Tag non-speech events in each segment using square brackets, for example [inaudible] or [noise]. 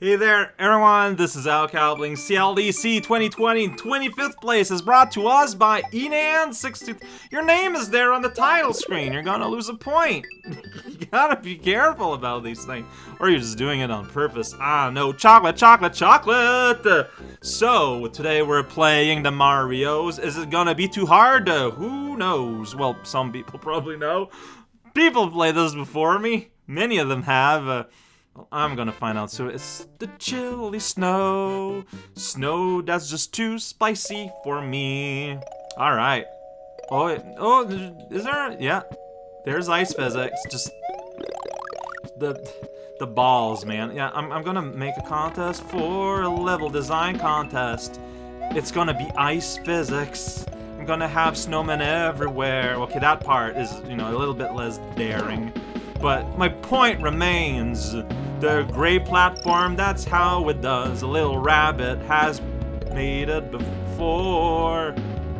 Hey there, everyone, this is Al Cowbling. CLDC 2020 25th place is brought to us by Enan60. Your name is there on the title screen. You're gonna lose a point. [laughs] you gotta be careful about these things. Or you're just doing it on purpose. Ah, no. Chocolate, chocolate, chocolate! So, today we're playing the Marios. Is it gonna be too hard? Uh, who knows? Well, some people probably know. People play this before me. Many of them have. Uh, I'm gonna find out. So it's the chilly snow. Snow that's just too spicy for me. Alright. Oh, oh, is there? Yeah. There's ice physics. Just the the balls, man. Yeah, I'm, I'm gonna make a contest for a level design contest. It's gonna be ice physics. I'm gonna have snowmen everywhere. Okay, that part is, you know, a little bit less daring. But my point remains. The gray platform, that's how it does. A little rabbit has made it before.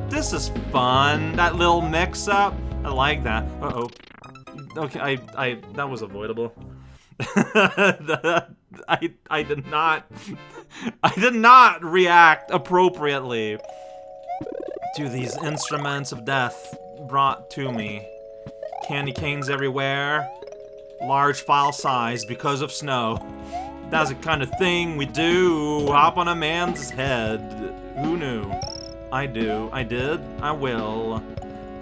This is fun. That little mix-up. I like that. Uh-oh. Okay, I, I, that was avoidable. [laughs] I, I did not, I did not react appropriately to these instruments of death brought to me. Candy canes everywhere large file size because of snow. That's the kind of thing we do. Hop on a man's head. Who knew? I do. I did. I will.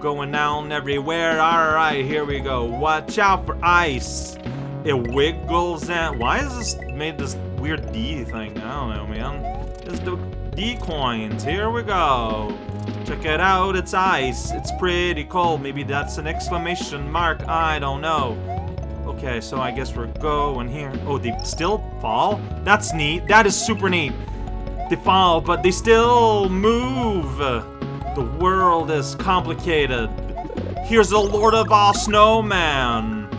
Going down everywhere. Alright, here we go. Watch out for ice. It wiggles and... Why is this made this weird D thing? I don't know, man. It's the D coins. Here we go. Check it out. It's ice. It's pretty cold. Maybe that's an exclamation mark. I don't know. Okay, so I guess we're going here. Oh, they still fall? That's neat. That is super neat. They fall, but they still move. The world is complicated. Here's the Lord of all Snowman.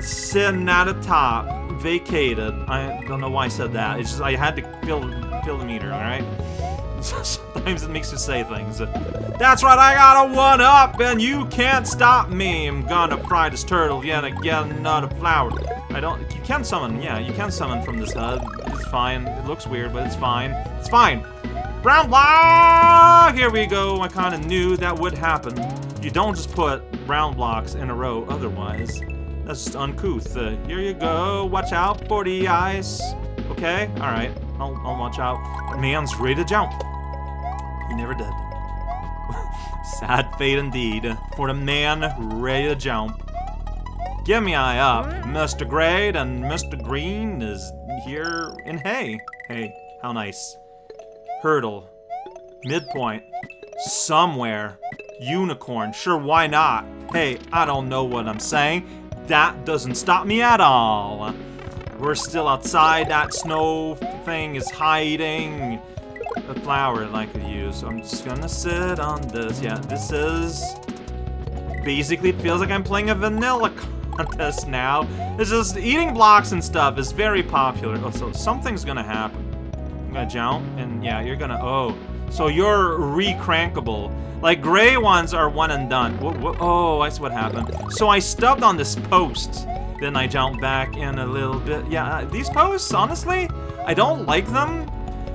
Sitting at the top. Vacated. I don't know why I said that. It's just I had to fill, fill the meter, alright? [laughs] Sometimes it makes you say things. That's right, I got a one-up, and you can't stop me. I'm gonna fry this turtle yet again, not a flower. I don't- you can summon, yeah, you can summon from this HUD. It's fine. It looks weird, but it's fine. It's fine. Brown block! Here we go. I kinda knew that would happen. You don't just put brown blocks in a row otherwise. That's just uncouth. Uh, here you go. Watch out for the ice. Okay? Alright. I'll, watch out. Man's ready to jump. He never did. [laughs] Sad fate indeed for the man ready to jump. Give me eye up. Mr. Great and Mr. Green is here in hay. Hey, how nice. Hurdle. Midpoint. Somewhere. Unicorn. Sure, why not? Hey, I don't know what I'm saying. That doesn't stop me at all. We're still outside. That snow thing is hiding a flower that I could use. So I'm just gonna sit on this. Yeah, this is... Basically, it feels like I'm playing a vanilla [laughs] contest now. It's just eating blocks and stuff is very popular. Oh, so something's gonna happen. I'm gonna jump, and yeah, you're gonna... Oh, so you're recrankable. Like, gray ones are one and done. oh, I see what happened. So I stubbed on this post. Then I jump back in a little bit. Yeah, uh, these posts, honestly, I don't like them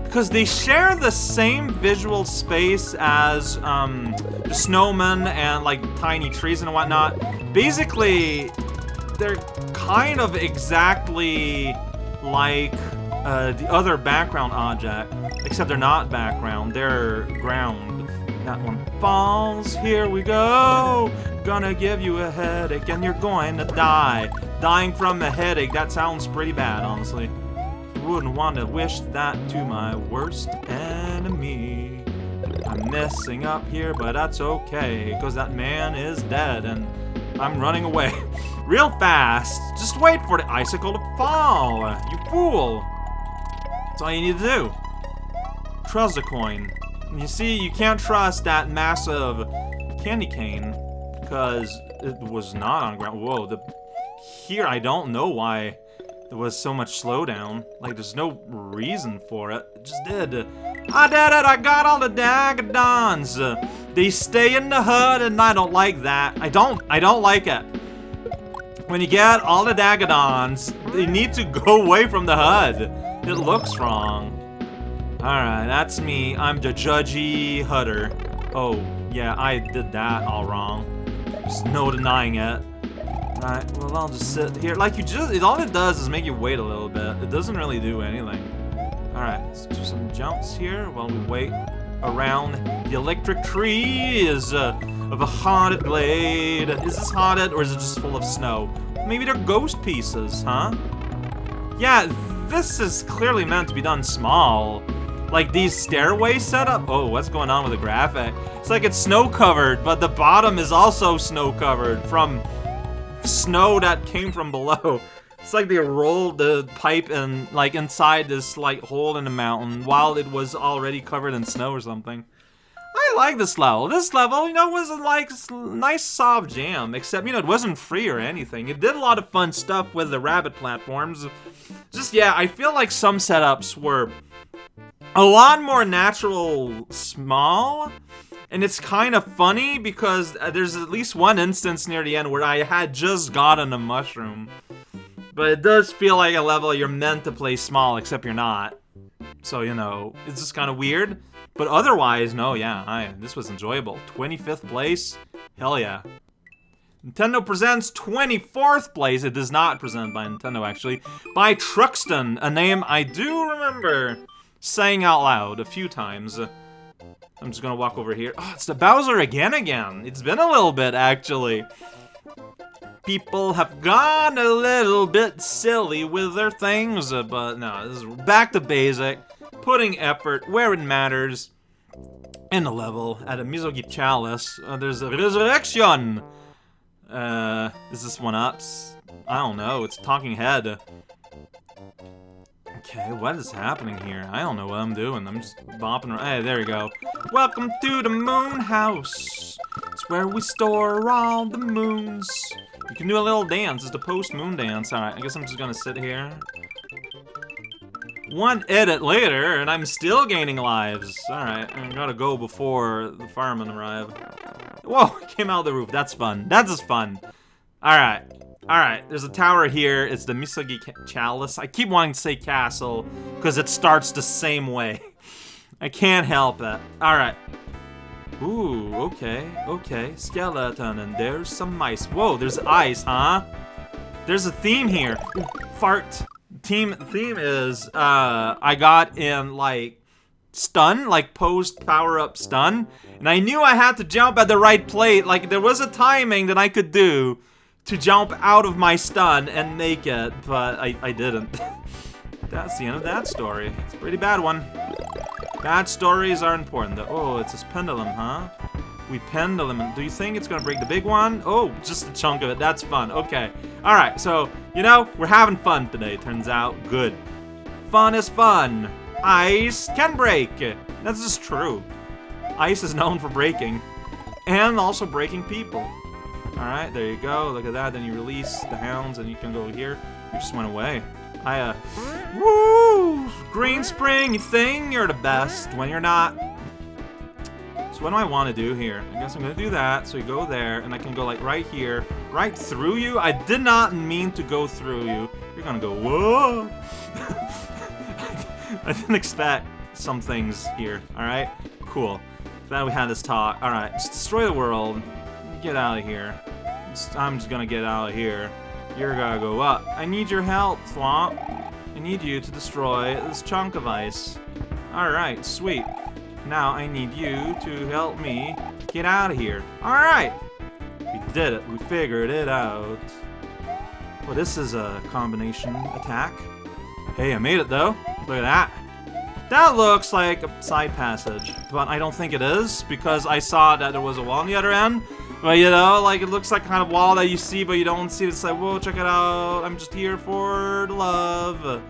because they share the same visual space as um, the snowmen and like tiny trees and whatnot. Basically, they're kind of exactly like uh, the other background object, except they're not background, they're ground. That one falls. Here we go. Gonna give you a headache and you're going to die. Dying from a headache, that sounds pretty bad, honestly. Wouldn't want to wish that to my worst enemy. I'm messing up here, but that's okay, because that man is dead and I'm running away. [laughs] Real fast. Just wait for the icicle to fall, you fool. That's all you need to do. Trust a coin. You see, you can't trust that massive candy cane because it was not on ground. Whoa, the here I don't know why there was so much slowdown. Like, there's no reason for it. It just did. I did it! I got all the Dagadons! They stay in the HUD, and I don't like that. I don't. I don't like it. When you get all the Dagadons, they need to [laughs] go away from the HUD. It looks wrong. Alright, that's me. I'm the judgy Hutter. Oh, yeah, I did that all wrong. There's no denying it. Alright, well, I'll just sit here. Like, you just, all it does is make you wait a little bit. It doesn't really do anything. Alright, let's do some jumps here while we wait around. The electric tree is uh, of a haunted glade. Is this haunted or is it just full of snow? Maybe they're ghost pieces, huh? Yeah, this is clearly meant to be done small. Like these stairway setup. Oh, what's going on with the graphic? It's like it's snow covered, but the bottom is also snow covered from snow that came from below. It's like they rolled the pipe in, like, inside this, like, hole in the mountain while it was already covered in snow or something. I like this level. This level, you know, was a, like, nice soft jam, except, you know, it wasn't free or anything. It did a lot of fun stuff with the rabbit platforms. Just, yeah, I feel like some setups were a lot more natural small, and it's kind of funny because uh, there's at least one instance near the end where I had just gotten a mushroom. But it does feel like a level you're meant to play small, except you're not. So, you know, it's just kind of weird. But otherwise, no, yeah, I, this was enjoyable. 25th place? Hell yeah. Nintendo presents 24th place. It does not present by Nintendo, actually. By Truxton, a name I do remember saying out loud a few times. I'm just gonna walk over here. Oh, it's the Bowser again again. It's been a little bit, actually people have gone a little bit silly with their things, uh, but no, this is back to basic, putting effort where it matters. In the level, at a Mizugi Chalice, uh, there's a resurrection! Uh, is this one ups? I don't know, it's talking head. Okay, what is happening here? I don't know what I'm doing. I'm just bopping around. Hey, there we go. Welcome to the moon house. It's where we store all the moons. You can do a little dance. It's the post-moon dance. Alright, I guess I'm just gonna sit here. One edit later, and I'm still gaining lives. Alright, I gotta go before the firemen arrive. Whoa, [laughs] came out of the roof. That's fun. That's just fun. Alright. Alright, there's a tower here. It's the Mizugi Chalice. I keep wanting to say castle, because it starts the same way. [laughs] I can't help it. Alright. Ooh, okay, okay. Skeleton, and there's some mice. Whoa, there's ice, huh? There's a theme here. Ooh, fart. Team theme is, uh, I got in, like, stun, like post power up stun, and I knew I had to jump at the right plate, like there was a timing that I could do to jump out of my stun and make it, but I, I didn't. [laughs] That's the end of that story. It's a pretty bad one. Bad stories are important. Oh, it's this pendulum, huh? We pendulum. Do you think it's gonna break the big one? Oh, just a chunk of it. That's fun. Okay. Alright, so, you know, we're having fun today, turns out. Good. Fun is fun. Ice can break. That's just true. Ice is known for breaking. And also breaking people. Alright, there you go. Look at that. Then you release the hounds and you can go here. You just went away. I, uh, woo! Green Spring, you think you're the best when you're not. So what do I want to do here? I guess I'm going to do that. So you go there, and I can go, like, right here. Right through you? I did not mean to go through you. You're going to go, whoa! [laughs] I didn't expect some things here, alright? Cool. Glad we had this talk. Alright, destroy the world. Get out of here. I'm just gonna get out of here. You're gonna go up. I need your help, Thwomp. I need you to destroy this chunk of ice. Alright, sweet. Now I need you to help me get out of here. Alright! We did it. We figured it out. Well, this is a combination attack. Hey, I made it, though. Look at that. That looks like a side passage, but I don't think it is, because I saw that there was a wall on the other end, but you know, like it looks like kind of wall that you see, but you don't see it. It's like, whoa, check it out. I'm just here for the love.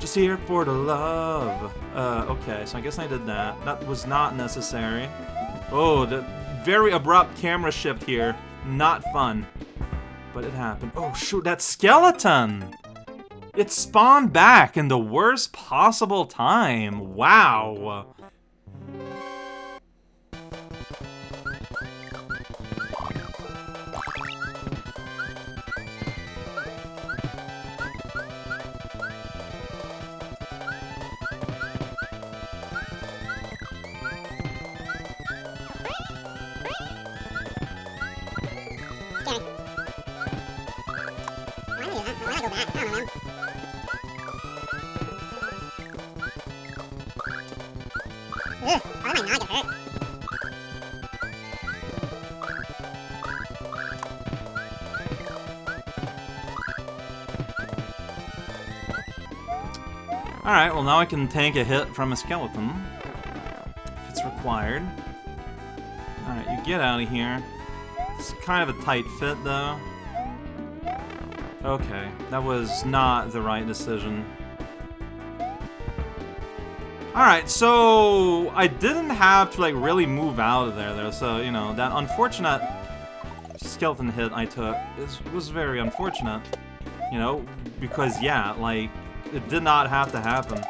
Just here for the love. Uh, okay, so I guess I did that. That was not necessary. Oh, the very abrupt camera shift here. Not fun. But it happened. Oh, shoot, that skeleton! It spawned back in the worst possible time. Wow. Ugh, why hurt? Alright, well now I can take a hit from a skeleton. If it's required. Alright, you get out of here. It's kind of a tight fit though. Okay, that was not the right decision. Alright, so I didn't have to like really move out of there though, so you know, that unfortunate skeleton hit I took is, was very unfortunate. You know, because yeah, like it did not have to happen.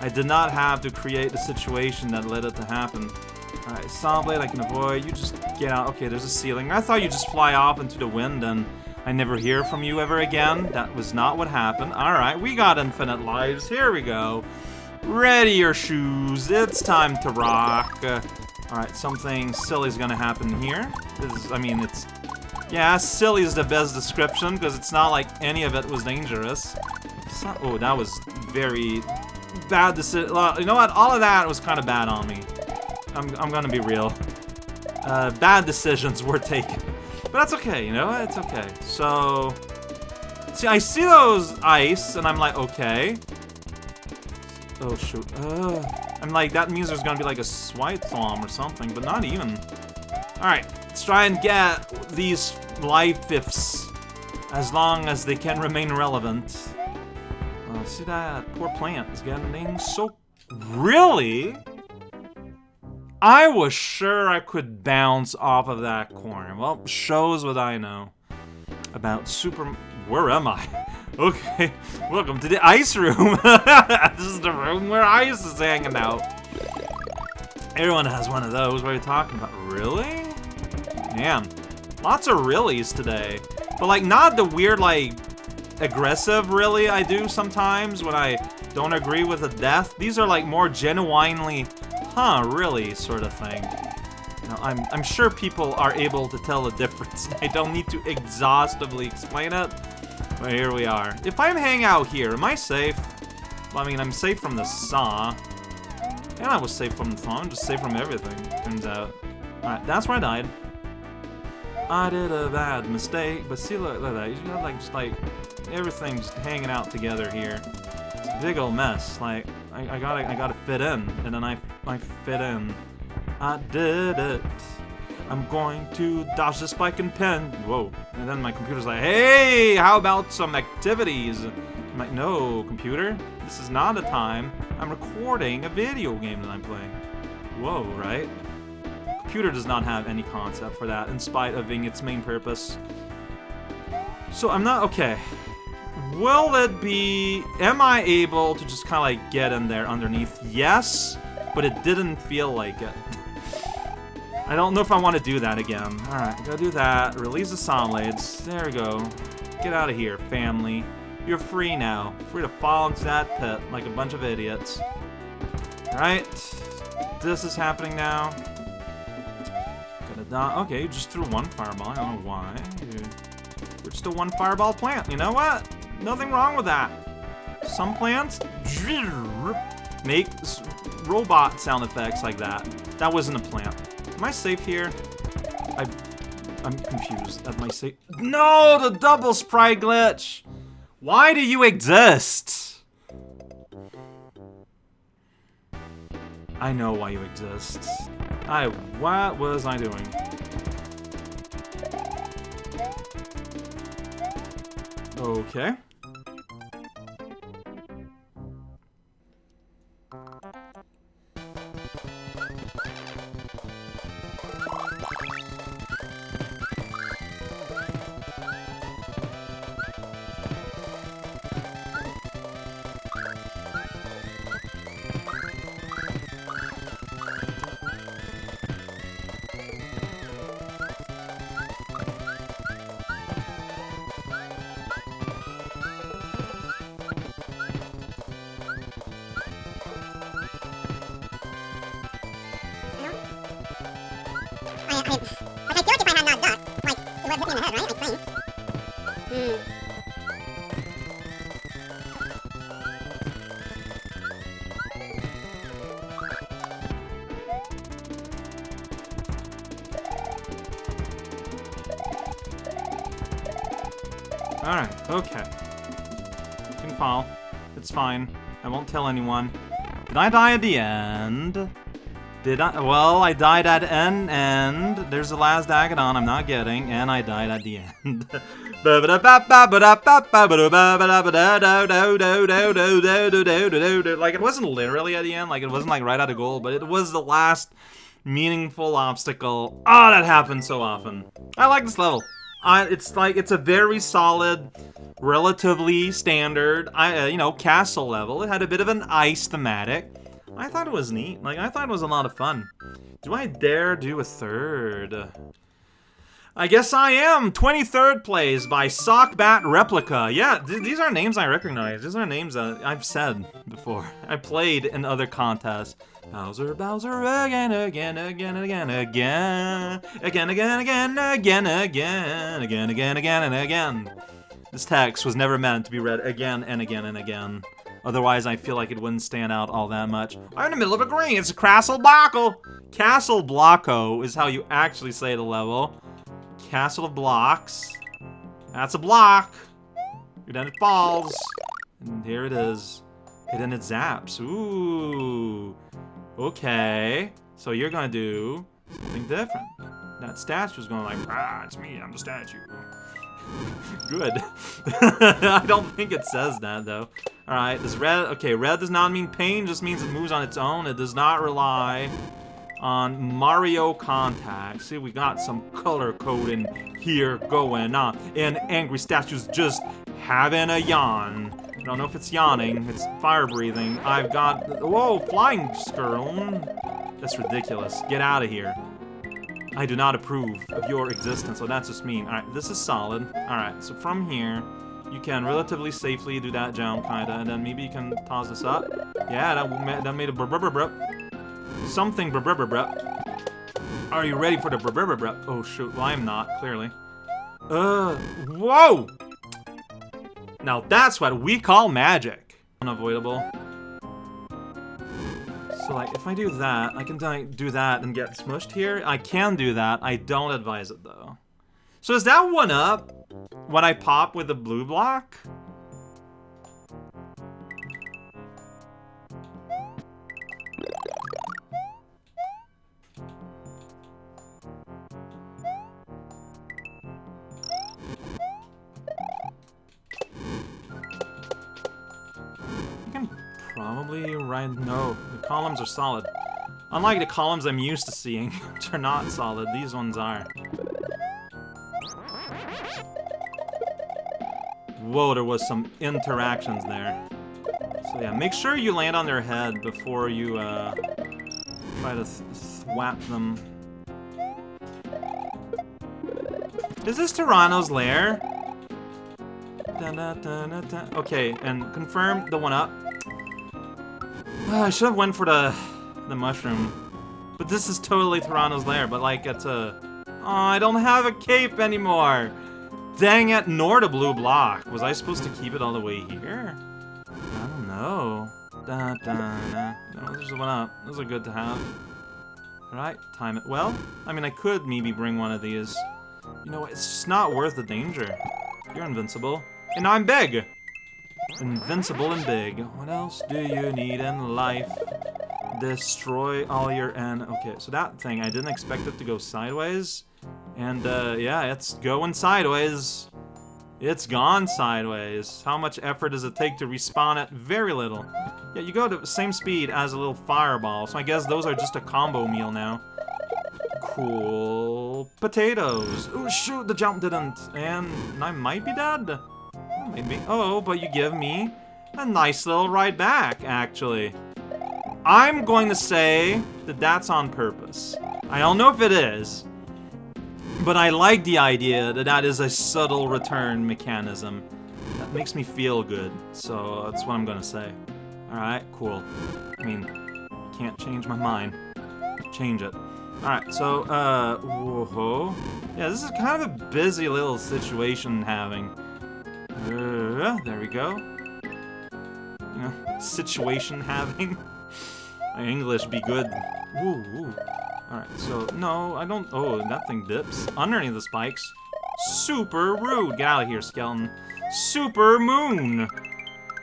I did not have to create the situation that led it to happen. Alright, Saw Blade I can avoid. You just get out. Okay, there's a ceiling. I thought you just fly off into the wind and I never hear from you ever again. That was not what happened. Alright, we got infinite lives. Here we go. Ready your shoes. It's time to rock. Uh, Alright, something silly's gonna happen here. This is, I mean, it's... Yeah, silly is the best description, because it's not like any of it was dangerous. So, oh, that was very bad decision. You know what? All of that was kind of bad on me. I'm, I'm gonna be real. Uh, bad decisions were [laughs] taken. But that's okay, you know? It's okay. So... See, I see those ice, and I'm like, okay. Oh, shoot. Uh, I'm like, that means there's gonna be like a swipe thumb or something, but not even. Alright, let's try and get these life ifs as long as they can remain relevant. Uh, see that poor plant is getting so... Really? I was sure I could bounce off of that corner. Well, shows what I know about Super... Where am I? [laughs] Okay, welcome to the ice room. [laughs] this is the room where ice is hanging out. Everyone has one of those. What are you talking about? Really? Man, lots of reallys today. But like, not the weird, like, aggressive really I do sometimes when I don't agree with a death. These are like more genuinely, huh, really sort of thing. You know, I'm, I'm sure people are able to tell the difference. [laughs] I don't need to exhaustively explain it. But here we are. If I hang out here, am I safe? Well, I mean, I'm safe from the saw. And I was safe from the phone, just safe from everything, turns out. Alright, that's where I died. I did a bad mistake, but see, look, look at that. You got, like, just, like, everything's hanging out together here. It's a big old mess. Like, I, I gotta, I gotta fit in, and then I, I fit in. I did it. I'm going to dodge the spike and pin. Whoa. And then my computer's like, hey, how about some activities? I'm like, no, computer, this is not a time. I'm recording a video game that I'm playing. Whoa, right? Computer does not have any concept for that, in spite of being its main purpose. So I'm not, okay. Will it be, am I able to just kind of like get in there underneath? Yes, but it didn't feel like it. I don't know if I want to do that again. Alright, go do that. Release the Saw Blades. There we go. Get out of here, family. You're free now. Free to fall into that pit like a bunch of idiots. Alright. This is happening now. Okay, you just threw one fireball. I don't know why. We're just a one fireball plant. You know what? Nothing wrong with that. Some plants make robot sound effects like that. That wasn't a plant. Am I safe here? I, I'm confused. Am I safe? No, the double sprite glitch! Why do you exist? I know why you exist. I, what was I doing? Okay. Like, I feel like if I had not like, it would hit me in the head, right? Hmm. Alright, okay. You can fall. It's fine. I won't tell anyone. Did I die at the end? Did I? Well, I died at an end. There's the last Agadon I'm not getting, and I died at the end. like, it wasn't literally at the end, like, it wasn't, like, right at a goal, but it was the last meaningful obstacle. Oh, that happens so often. I like this level. I, it's like, it's a very solid, relatively standard, I, uh, you know, castle level. It had a bit of an ice thematic. I thought it was neat. Like, I thought it was a lot of fun. Do I dare do a third? I guess I am! 23rd plays by Sockbat Replica. Yeah, th these are names I recognize. These are names that I've said before. [laughs] I played in other contests. Bowser, Bowser, again, again, again, and again, again, again, again, again, again, again, again, again, again, and again. This text was never meant to be read again and again and again. Otherwise, I feel like it wouldn't stand out all that much. I'm in the middle of a green. It's a Castle Blocko. Castle Blocko is how you actually say the level. Castle of Blocks. That's a block. And then it falls. And here it is. And then it zaps. Ooh. Okay. So you're gonna do something different. That statue's going like, ah, it's me, I'm the statue. Good. [laughs] I don't think it says that, though. Alright, does red... Okay, red does not mean pain, just means it moves on its own. It does not rely on Mario Contact. See, we got some color coding here going on. And Angry Statue's just having a yawn. I don't know if it's yawning, it's fire breathing. I've got... Whoa, flying skirl. That's ridiculous. Get out of here. I do not approve of your existence, so that's just mean. Alright, this is solid. Alright, so from here, you can relatively safely do that jump, kinda, and then maybe you can toss this up. Yeah, that, that made a brr brr brr Something brr brr brr Are you ready for the brr brr brr Oh shoot, well I am not, clearly. Uh, whoa! Now that's what we call magic. Unavoidable. So, like, if I do that, I can do that and get smushed here. I can do that. I don't advise it, though. So is that one up when I pop with the blue block? Probably right... No, columns are solid. Unlike the columns I'm used to seeing, [laughs] which are not solid, these ones are. Whoa, there was some interactions there. So yeah, make sure you land on their head before you uh, try to swap them. Is this Tyranno's lair? okay, and confirm the one up. I should have went for the the mushroom. But this is totally Toronto's lair, but like it's a... Oh, I don't have a cape anymore! Dang it, nor the blue block. Was I supposed to keep it all the way here? I don't know. Da, da, da. No, there's one up. Those are good to have. Alright, time it well. I mean, I could maybe bring one of these. You know, it's just not worth the danger. You're invincible. And I'm big! Invincible and big. What else do you need in life? Destroy all your N. Okay, so that thing, I didn't expect it to go sideways. And, uh, yeah, it's going sideways. It's gone sideways. How much effort does it take to respawn it? Very little. Yeah, you go to the same speed as a little fireball, so I guess those are just a combo meal now. Cool. Potatoes. Oh, shoot, the jump didn't. And I might be dead. Maybe. Oh, but you give me a nice little ride back, actually. I'm going to say that that's on purpose. I don't know if it is, but I like the idea that that is a subtle return mechanism. That makes me feel good, so that's what I'm going to say. Alright, cool. I mean, can't change my mind. Change it. Alright, so, uh, whoa. Yeah, this is kind of a busy little situation having. Uh, there we go. You know, situation having. [laughs] My English be good. Woo, woo. Alright, so, no, I don't... Oh, that thing dips. Underneath the spikes. Super rude. Get out of here, skeleton. Super Moon.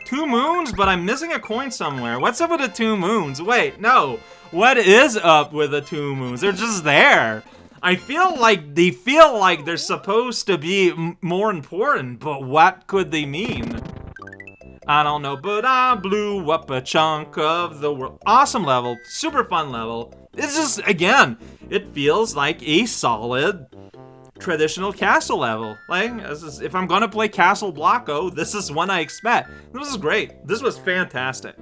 Two moons, but I'm missing a coin somewhere. What's up with the two moons? Wait, no. What is up with the two moons? They're just there. I feel like they feel like they're oh. supposed to be more important, but what could they mean? I don't know, but I blew up a chunk of the world. Awesome level, super fun level. It's just, again, it feels like a solid traditional castle level. Like, is, if I'm gonna play Castle Blocko, this is one I expect. This is great. This was fantastic.